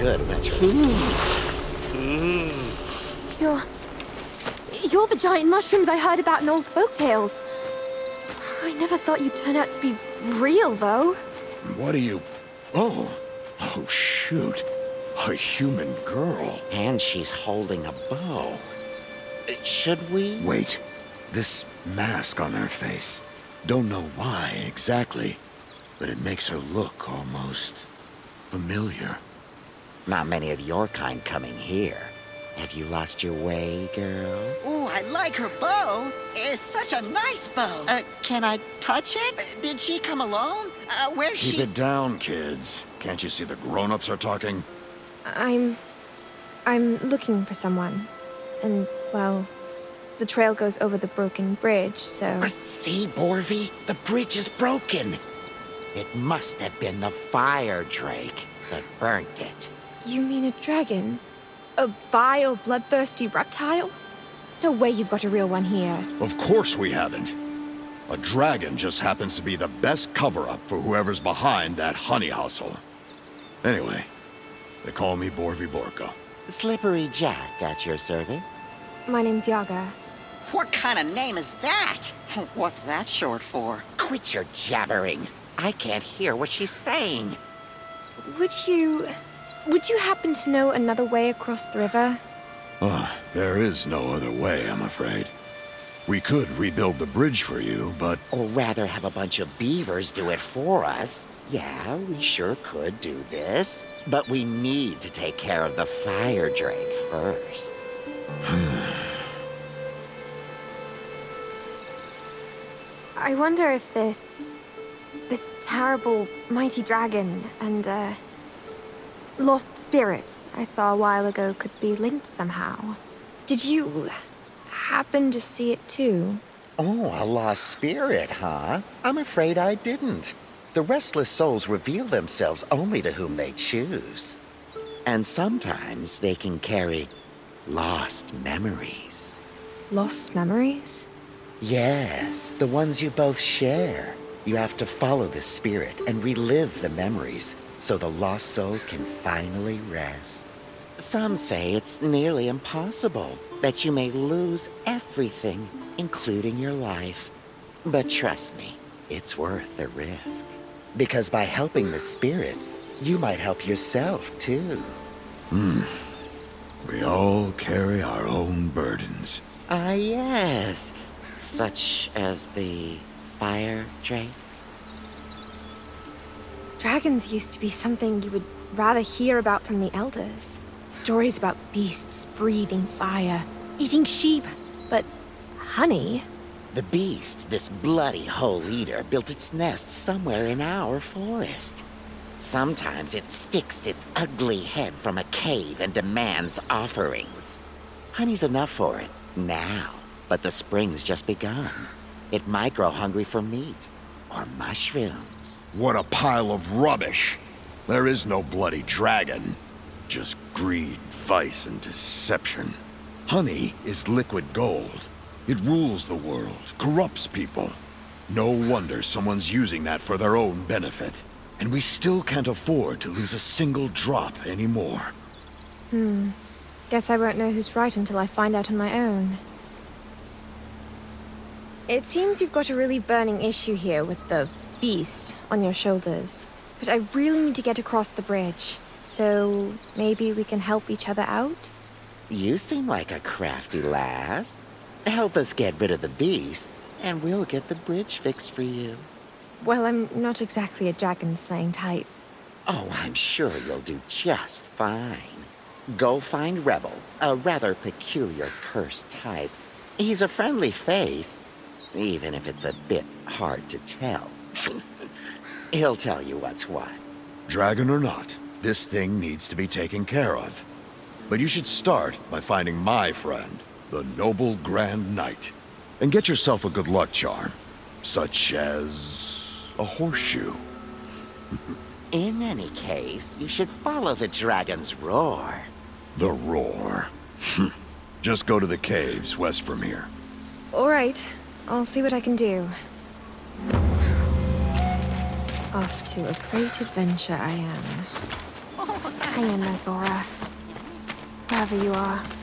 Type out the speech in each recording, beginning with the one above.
good winter hmm. You're... You're the giant mushrooms I heard about in old folk tales. I never thought you'd turn out to be real, though. What are you... Oh. Oh, shoot. A human girl. And she's holding a bow. Should we? Wait. This mask on her face. Don't know why exactly, but it makes her look almost familiar. Not many of your kind coming here. Have you lost your way, girl? Ooh, I like her bow. It's such a nice bow. Uh, can I touch it? Uh, did she come alone? Uh, where's Keep she? it down, kids. Can't you see the grown-ups are talking? I'm... I'm looking for someone. And, well, the trail goes over the broken bridge, so... See, Borvi? The bridge is broken. It must have been the fire drake that burnt it. You mean a dragon? A vile, bloodthirsty reptile? No way you've got a real one here. Of course we haven't. A dragon just happens to be the best cover-up for whoever's behind that honey hustle. Anyway, they call me Borvi Borko. Slippery Jack at your service. My name's Yaga. What kind of name is that? What's that short for? Quit your jabbering. I can't hear what she's saying. Would you... Would you happen to know another way across the river? Oh, there is no other way, I'm afraid. We could rebuild the bridge for you, but... Or rather have a bunch of beavers do it for us. Yeah, we sure could do this. But we need to take care of the fire drake first. I wonder if this... This terrible, mighty dragon and, uh... Lost spirit I saw a while ago could be linked somehow. Did you... happen to see it too? Oh, a lost spirit, huh? I'm afraid I didn't. The restless souls reveal themselves only to whom they choose. And sometimes they can carry lost memories. Lost memories? Yes, the ones you both share. You have to follow the spirit and relive the memories so the lost soul can finally rest. Some say it's nearly impossible, that you may lose everything, including your life. But trust me, it's worth the risk. Because by helping the spirits, you might help yourself too. Hmm. We all carry our own burdens. Ah, yes. Such as the fire drake. Dragons used to be something you would rather hear about from the elders. Stories about beasts breathing fire, eating sheep, but honey? The beast, this bloody hole eater, built its nest somewhere in our forest. Sometimes it sticks its ugly head from a cave and demands offerings. Honey's enough for it, now. But the spring's just begun. It might grow hungry for meat, or mushrooms. What a pile of rubbish! There is no bloody dragon. Just greed, vice, and deception. Honey is liquid gold. It rules the world, corrupts people. No wonder someone's using that for their own benefit. And we still can't afford to lose a single drop anymore. Hmm. Guess I won't know who's right until I find out on my own. It seems you've got a really burning issue here with the beast on your shoulders. But I really need to get across the bridge. So maybe we can help each other out? You seem like a crafty lass. Help us get rid of the beast, and we'll get the bridge fixed for you. Well, I'm not exactly a dragon-slaying type. Oh, I'm sure you'll do just fine. Go find Rebel, a rather peculiar cursed type. He's a friendly face, even if it's a bit hard to tell. He'll tell you what's what. Dragon or not, this thing needs to be taken care of. But you should start by finding my friend, the Noble Grand Knight. And get yourself a good luck charm, such as a horseshoe. In any case, you should follow the dragon's roar. The roar. Just go to the caves west from here. All right. I'll see what I can do. Off to a great adventure I am. Hang in there, Zora. Wherever you are.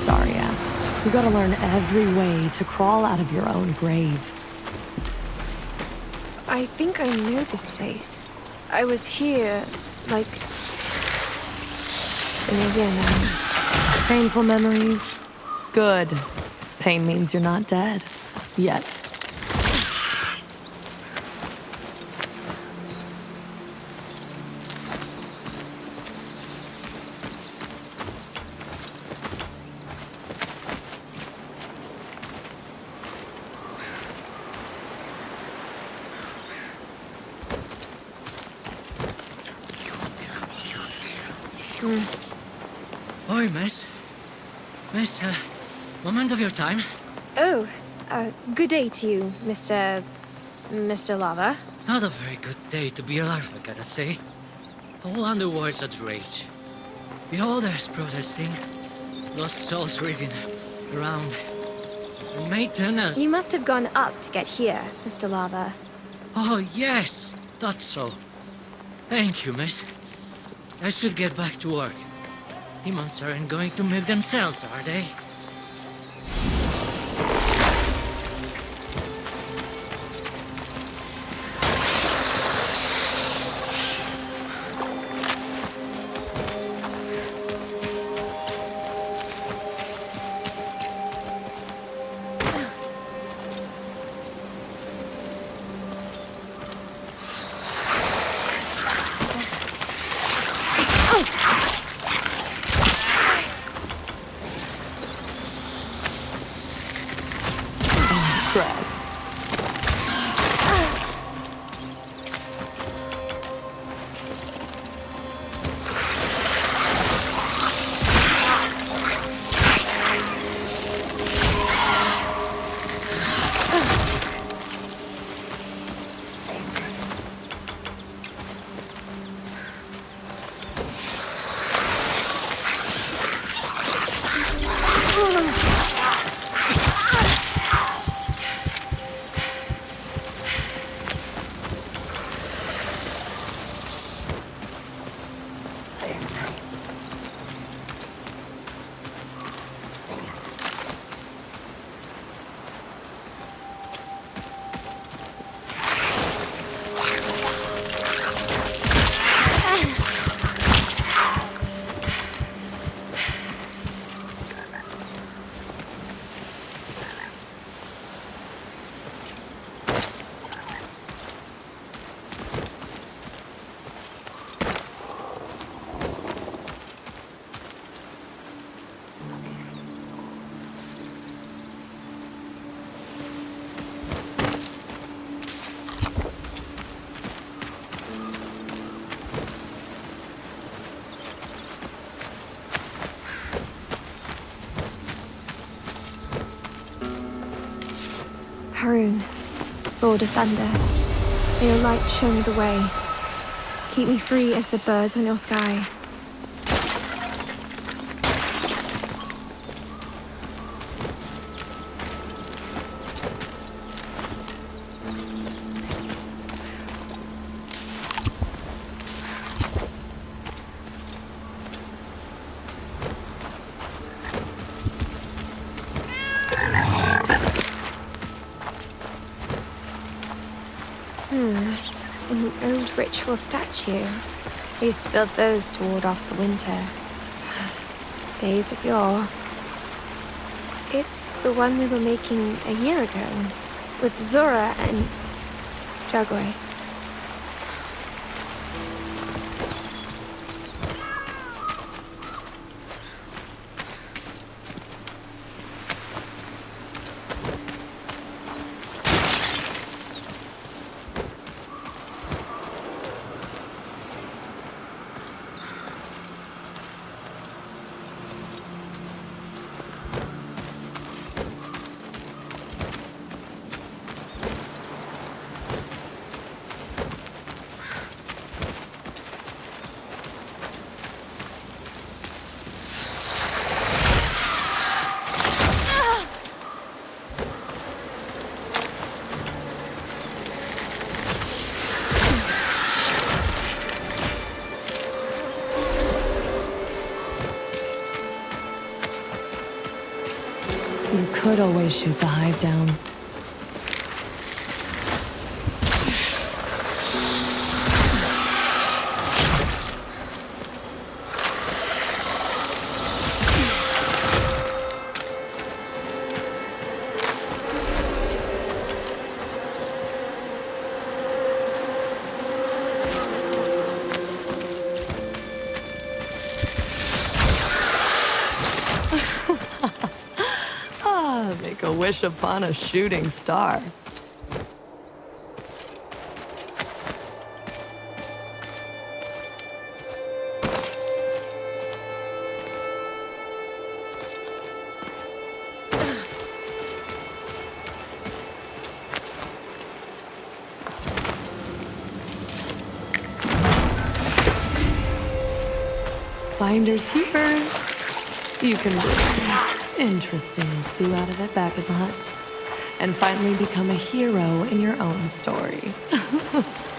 Sorry ass. You gotta learn every way to crawl out of your own grave. I think I know this place. I was here, like... in a year now. Painful memories? Good. Pain means you're not dead. Yet. Oi, miss. Miss, uh, moment of your time. Oh, uh, good day to you, Mr... Mr. Lava. Not a very good day to be alive, I gotta say. All underworld's at rage. Beholders protesting. Lost souls reading around. Tunnels. You must have gone up to get here, Mr. Lava. Oh, yes, that's so. Thank you, miss. I should get back to work. Demons aren't going to milk themselves, are they? 哼。Haroon, Lord of Thunder, may your light show me the way. Keep me free as the birds on your sky. Old statue. To build those to ward off the winter. Days of yore. It's the one we were making a year ago, with Zora and Jagwe. You could always shoot the hive down. Upon a shooting star. Finders keepers. You can bring interesting stew out of it back at the hut. And finally become a hero in your own story.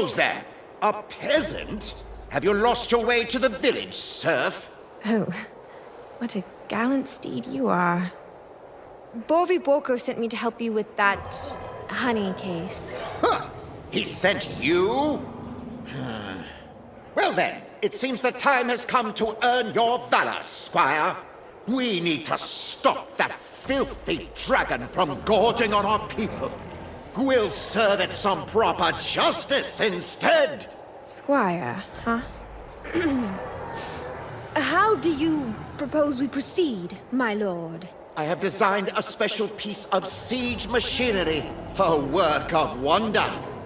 goes there? A peasant? Have you lost your way to the village, serf? Oh, what a gallant steed you are. Borvi Borko sent me to help you with that honey case. Huh! He sent you? well then, it seems the time has come to earn your valor, squire. We need to stop that filthy dragon from gorging on our people. We'll serve it some proper justice instead. Squire, huh? How do you propose we proceed, my lord? I have designed a special piece of siege machinery, a work of wonder.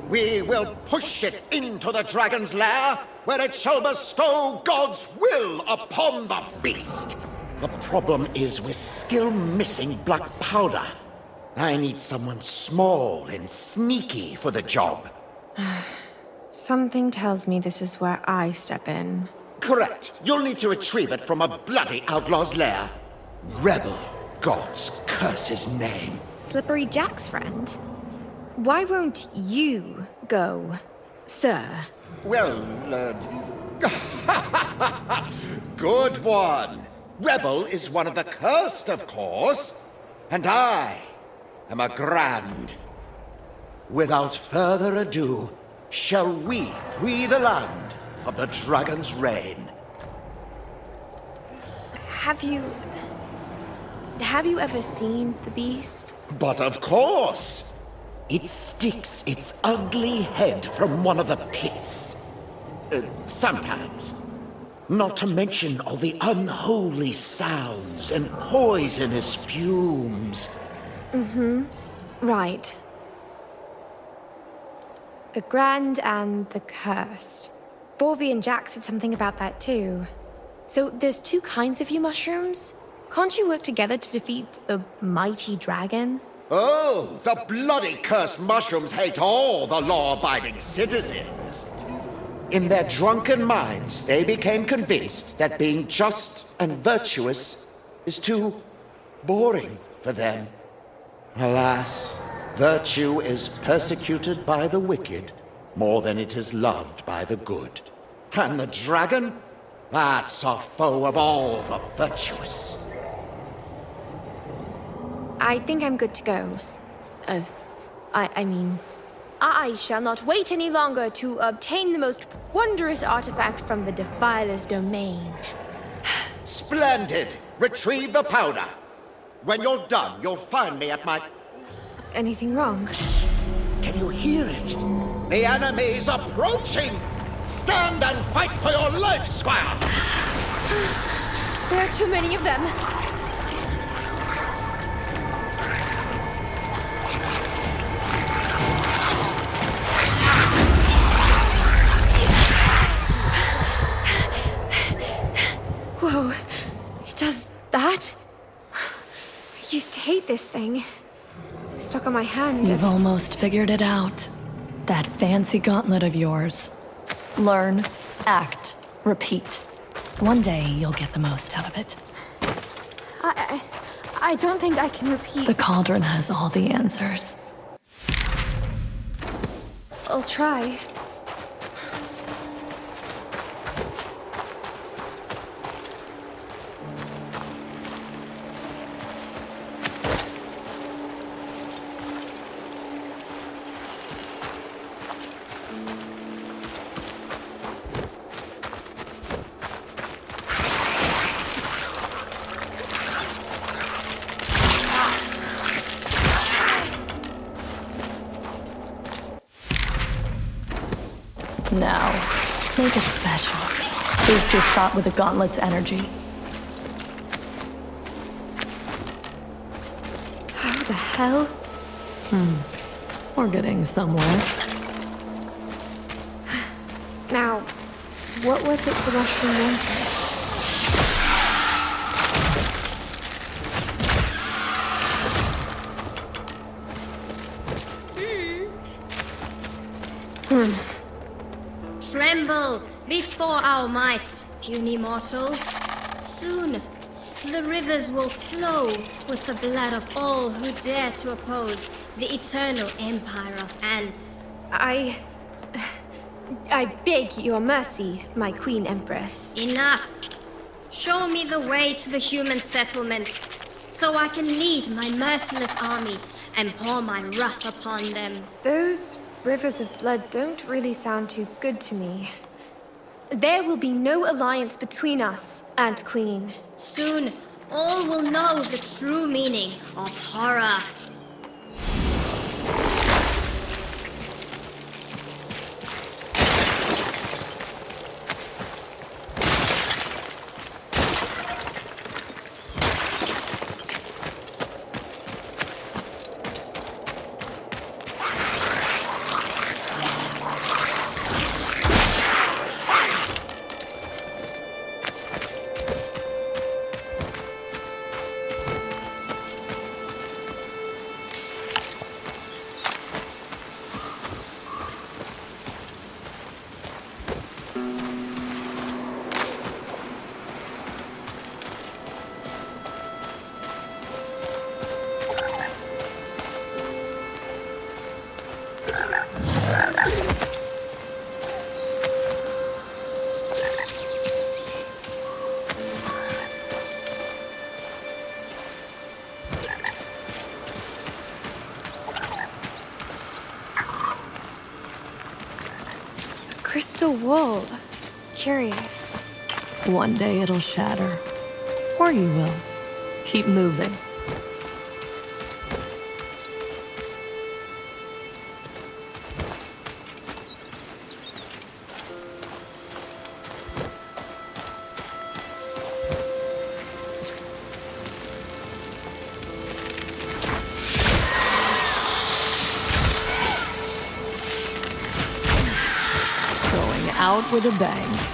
We will push it into the dragon's lair, where it shall bestow God's will upon the beast. The problem is we're still missing black powder. I need someone small and sneaky for the job. Something tells me this is where I step in. Correct. You'll need to retrieve it from a bloody outlaw's lair. Rebel gods curse his name. Slippery Jack's friend? Why won't you go, sir? Well, uh... Good one. Rebel is one of the cursed, of course. And I am a grand. Without further ado, shall we free the land of the dragon's reign? Have you... Have you ever seen the beast? But of course! It sticks its ugly head from one of the pits. Uh, sometimes. Not to mention all the unholy sounds and poisonous fumes. Mm-hmm. Right. The Grand and the Cursed. Borvi and Jack said something about that too. So there's two kinds of you mushrooms? Can't you work together to defeat the mighty dragon? Oh, the bloody cursed mushrooms hate all the law-abiding citizens. In their drunken minds, they became convinced that being just and virtuous is too boring for them. Alas, virtue is persecuted by the wicked more than it is loved by the good. And the dragon? That's a foe of all the virtuous. I think I'm good to go. Uh, I, I mean, I shall not wait any longer to obtain the most wondrous artifact from the Defiler's domain. Splendid! Retrieve the powder. When you're done, you'll find me at my... Anything wrong? Can you hear it? The enemy is approaching! Stand and fight for your life, Squire! There are too many of them. Whoa, it does that? To hate this thing. Stuck on my hand. You've almost figured it out. That fancy gauntlet of yours. Learn, act, repeat. One day you'll get the most out of it. I, I, I don't think I can repeat. The cauldron has all the answers. I'll try. Now, make it special. Boost your shot with the gauntlet's energy. How the hell? Hmm. We're getting somewhere. Now, what was it the Russian wanted? Before our might, puny mortal. Soon, the rivers will flow with the blood of all who dare to oppose the eternal empire of ants. I. I beg your mercy, my Queen Empress. Enough! Show me the way to the human settlement, so I can lead my merciless army and pour my wrath upon them. Those rivers of blood don't really sound too good to me. There will be no alliance between us, Ant Queen. Soon, all will know the true meaning of horror. Crystal wool. Curious. One day it'll shatter. Or you will. Keep moving. With a bang.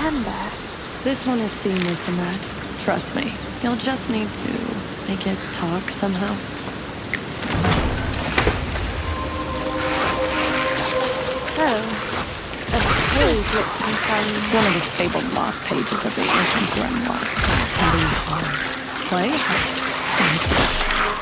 Amber. This one is seamless in that. Trust me. You'll just need to make it talk somehow. Oh, a page that concerns One of the fabled lost pages of the ancient grimoire. Study hard. Play hard.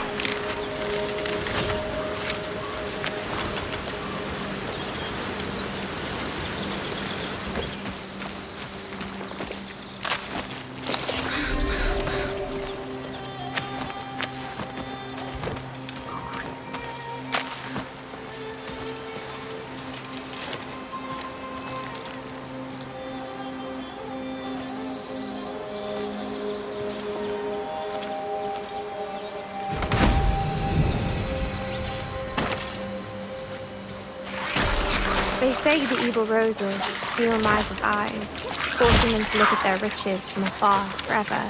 Say the evil roses steal miser's eyes, forcing them to look at their riches from afar forever.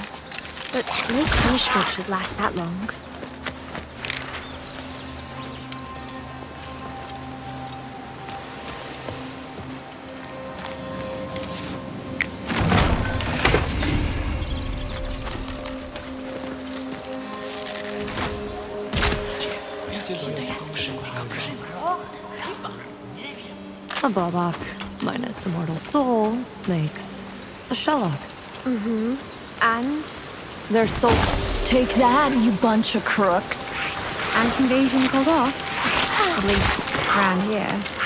But no punishment should last that long. A Bobok minus a mortal soul makes a Shellock. Mm-hmm. And Their soul. Take that, you bunch of crooks. ant invasion called off. At least around here.